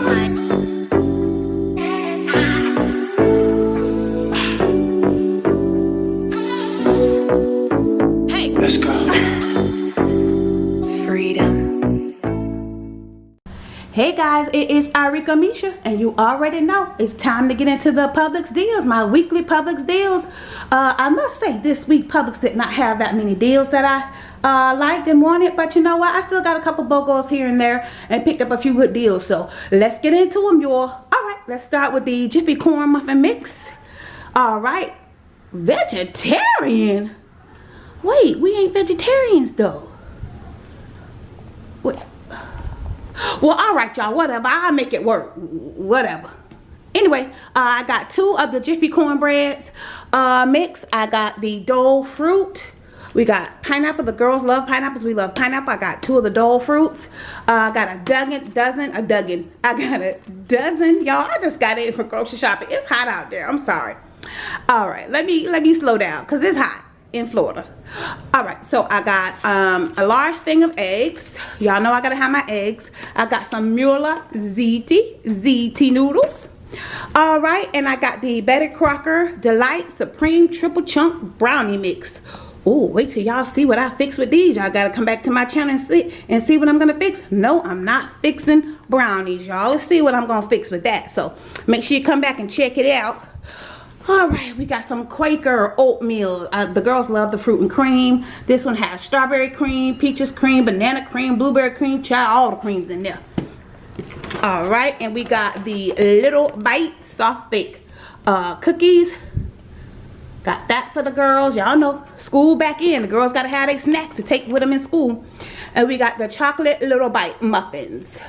money. Hey guys, it is Arika Misha, and you already know it's time to get into the Publix deals, my weekly Publix deals. Uh, I must say this week Publix did not have that many deals that I uh, liked and wanted, but you know what? I still got a couple BOGOs here and there and picked up a few good deals. So let's get into them, y'all. All right, let's start with the Jiffy Corn Muffin Mix. All right, vegetarian. Wait, we ain't vegetarians though. Wait. Well, all right, y'all. Whatever. I'll make it work. Whatever. Anyway, uh, I got two of the Jiffy cornbreads uh, mix. I got the Dole fruit. We got pineapple. The girls love pineapples. We love pineapple. I got two of the Dole fruits. Uh, I got a dozen, dozen, a dozen. I got a dozen, y'all. I just got it for grocery shopping. It's hot out there. I'm sorry. All right, let me let me slow down because it's hot in Florida. All right, so I got um, a large thing of eggs. Y'all know I gotta have my eggs. I got some Mueller ziti, ziti noodles. All right, and I got the Betty Crocker Delight Supreme Triple Chunk Brownie Mix. Oh, wait till y'all see what I fix with these. Y'all gotta come back to my channel and see, and see what I'm gonna fix. No, I'm not fixing brownies, y'all. Let's see what I'm gonna fix with that. So make sure you come back and check it out all right we got some quaker oatmeal. Uh, the girls love the fruit and cream. This one has strawberry cream peaches cream banana cream blueberry cream child all the creams in there. All right and we got the little bite soft bake. Uh, cookies got that for the girls. Y'all know school back in the girls got to have their snacks to take with them in school. And we got the chocolate little bite muffins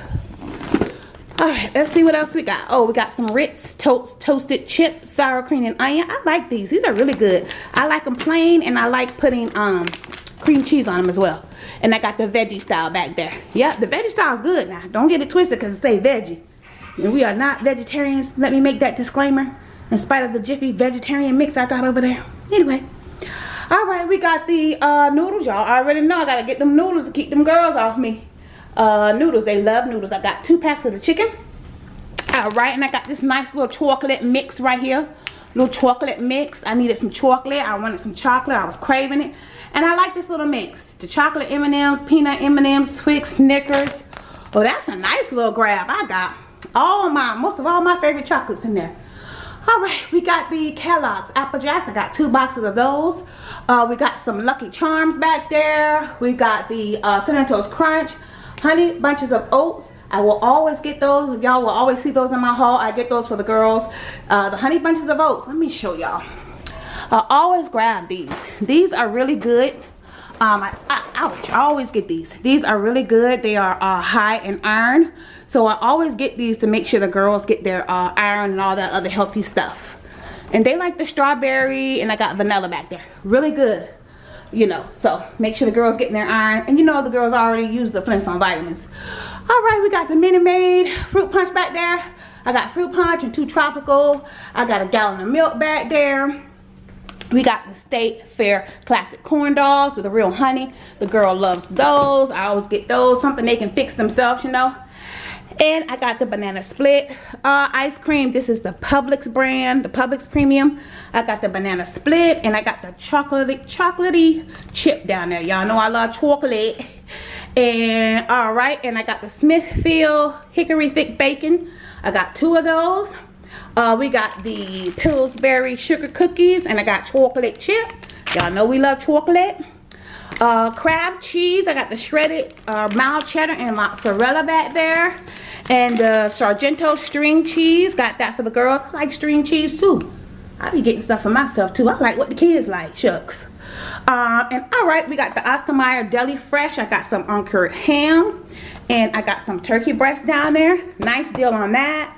all right let's see what else we got. Oh we got some ritz toast toasted chips sour cream and onion. I like these. These are really good. I like them plain and i like putting um cream cheese on them as well. And i got the veggie style back there. Yeah the veggie style is good. Now don't get it twisted because it say veggie. And we are not vegetarians. Let me make that disclaimer. In spite of the jiffy vegetarian mix i got over there. Anyway. All right we got the uh, noodles. Y'all already know i gotta get them noodles to keep them girls off me uh, noodles. They love noodles. I got two packs of the chicken. All right, and I got this nice little chocolate mix right here. Little chocolate mix. I needed some chocolate. I wanted some chocolate. I was craving it. And I like this little mix. The chocolate M&M's, peanut M&M's, Twix, Snickers. Oh, that's a nice little grab. I got all my, most of all my favorite chocolates in there. All right, we got the Kellogg's Apple Jacks. I got two boxes of those. Uh, we got some Lucky Charms back there. We got the uh, Cinnamon Toast Crunch honey bunches of oats I will always get those y'all will always see those in my haul I get those for the girls uh, the honey bunches of oats let me show y'all I always grab these these are really good um, I, I, ouch, I always get these. These are really good. They are uh, high in iron. So I always get these to make sure the girls get their uh, iron and all that other healthy stuff. And they like the strawberry and I got vanilla back there. Really good you know so make sure the girls getting their iron and you know the girls already use the Flintstone vitamins all right we got the Minute Maid fruit punch back there I got fruit punch and two tropical I got a gallon of milk back there we got the State Fair Classic Corn Dogs with the real honey. The girl loves those. I always get those. Something they can fix themselves, you know and I got the banana split uh, ice cream. This is the Publix brand the Publix premium. I got the banana split and I got the chocolatey chocolatey chip down there. Y'all know I love chocolate. And all right and I got the Smithfield hickory thick bacon. I got two of those. Uh, we got the Pillsbury sugar cookies and I got chocolate chip. Y'all know we love chocolate. Uh, crab cheese. I got the shredded uh, mild cheddar and mozzarella back there. And the Sargento string cheese. Got that for the girls. I like string cheese too. I be getting stuff for myself too. I like what the kids like. Shucks. Uh, and all right, we got the Oscar Mayer Deli Fresh. I got some uncured ham. And I got some turkey breast down there. Nice deal on that.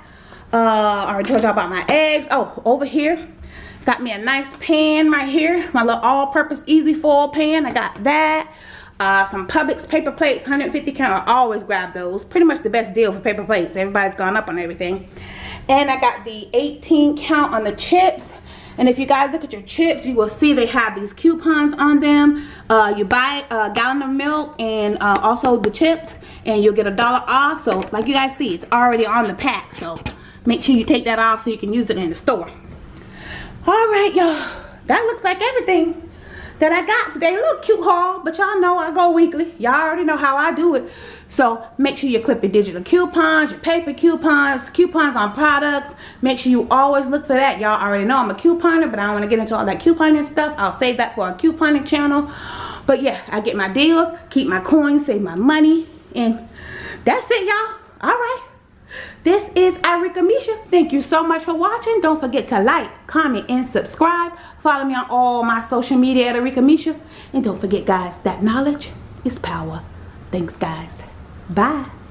Uh, I already told y'all about my eggs. Oh, over here Got me a nice pan right here. My little all-purpose easy foil pan. I got that. Uh, some Publix paper plates, 150 count. I always grab those. Pretty much the best deal for paper plates. Everybody's gone up on everything. And I got the 18 count on the chips. and if you guys look at your chips you will see they have these coupons on them uh, you buy a gallon of milk and uh, also the chips and you'll get a dollar off so like you guys see it's already on the pack so make sure you take that off so you can use it in the store all right y'all that looks like everything that I got today. Little cute haul, but y'all know I go weekly. Y'all already know how I do it. So make sure you clip your digital coupons, your paper coupons, coupons on products. Make sure you always look for that. Y'all already know I'm a couponer, but I don't want to get into all that couponing stuff. I'll save that for a couponing channel. But yeah, I get my deals, keep my coins, save my money, and that's it, y'all. All right. This is Arika Misha. Thank you so much for watching. Don't forget to like, comment, and subscribe. Follow me on all my social media at Arika Misha. And don't forget, guys, that knowledge is power. Thanks, guys. Bye.